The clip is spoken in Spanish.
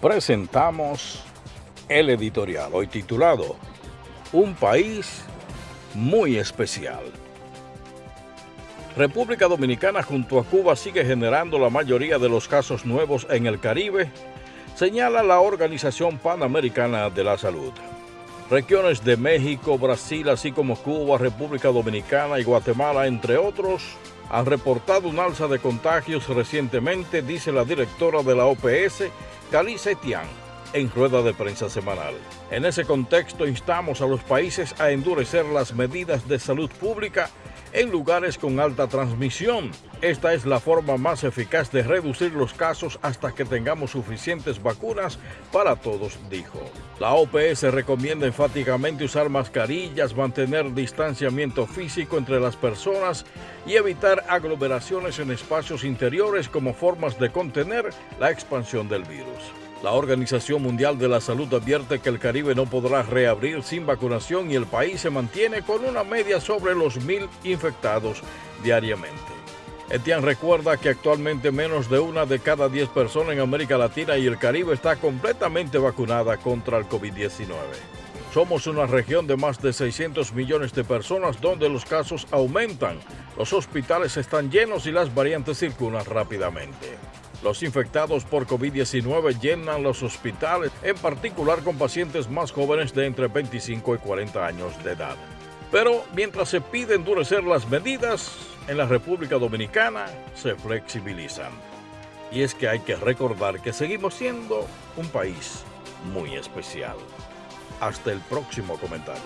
presentamos el editorial, hoy titulado Un país muy especial. República Dominicana junto a Cuba sigue generando la mayoría de los casos nuevos en el Caribe, señala la Organización Panamericana de la Salud. Regiones de México, Brasil, así como Cuba, República Dominicana y Guatemala, entre otros, han reportado un alza de contagios recientemente, dice la directora de la OPS, Calice Etián, en rueda de prensa semanal. En ese contexto instamos a los países a endurecer las medidas de salud pública en lugares con alta transmisión. Esta es la forma más eficaz de reducir los casos hasta que tengamos suficientes vacunas para todos, dijo. La OPS recomienda enfáticamente usar mascarillas, mantener distanciamiento físico entre las personas y evitar aglomeraciones en espacios interiores como formas de contener la expansión del virus. La Organización Mundial de la Salud advierte que el Caribe no podrá reabrir sin vacunación y el país se mantiene con una media sobre los mil infectados diariamente. Etienne recuerda que actualmente menos de una de cada diez personas en América Latina y el Caribe está completamente vacunada contra el COVID-19. Somos una región de más de 600 millones de personas donde los casos aumentan, los hospitales están llenos y las variantes circulan rápidamente. Los infectados por COVID-19 llenan los hospitales, en particular con pacientes más jóvenes de entre 25 y 40 años de edad. Pero mientras se pide endurecer las medidas, en la República Dominicana se flexibilizan. Y es que hay que recordar que seguimos siendo un país muy especial. Hasta el próximo comentario.